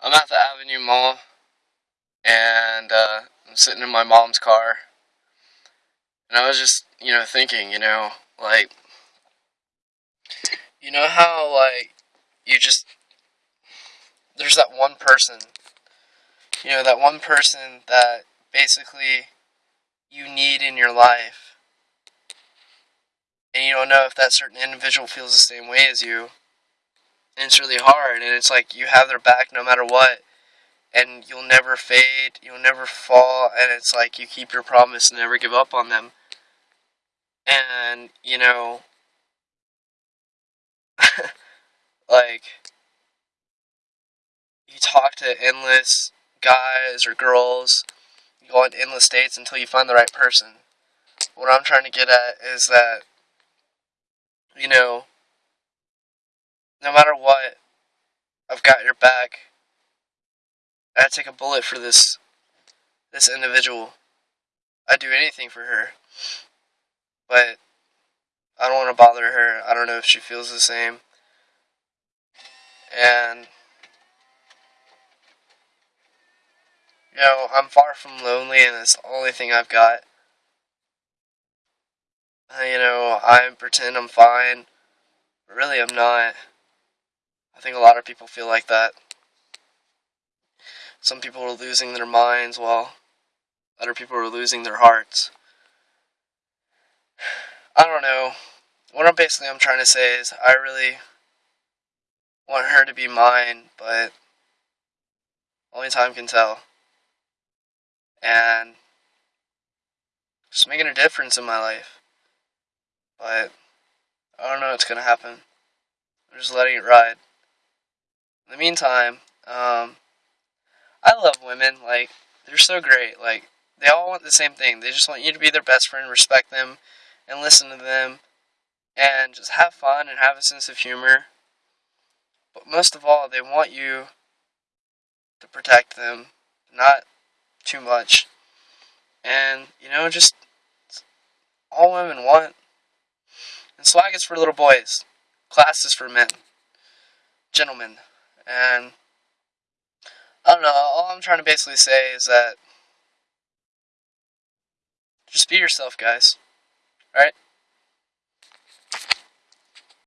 I'm at the Avenue Mall, and uh, I'm sitting in my mom's car, and I was just, you know, thinking, you know, like, you know how, like, you just, there's that one person, you know, that one person that basically you need in your life, and you don't know if that certain individual feels the same way as you and it's really hard and it's like you have their back no matter what and you'll never fade you'll never fall and it's like you keep your promise and never give up on them. And you know like you talk to endless guys or girls you go on endless dates until you find the right person. What i'm trying to get at is that you know no matter what, I've got your back. I'd take a bullet for this this individual. I'd do anything for her. But I don't want to bother her. I don't know if she feels the same. And you know, I'm far from lonely and it's the only thing I've got. You know, I pretend I'm fine. But really I'm not. I think a lot of people feel like that. Some people are losing their minds while other people are losing their hearts. I don't know. What I'm basically I'm trying to say is I really want her to be mine, but only time can tell. And just making a difference in my life. But I don't know what's gonna happen. I'm just letting it ride. In the meantime, um, I love women. Like, they're so great. Like, they all want the same thing. They just want you to be their best friend, respect them, and listen to them, and just have fun and have a sense of humor. But most of all, they want you to protect them, not too much. And, you know, just all women want. And swag is for little boys, class is for men, gentlemen. And I don't know, all I'm trying to basically say is that just be yourself, guys. Alright?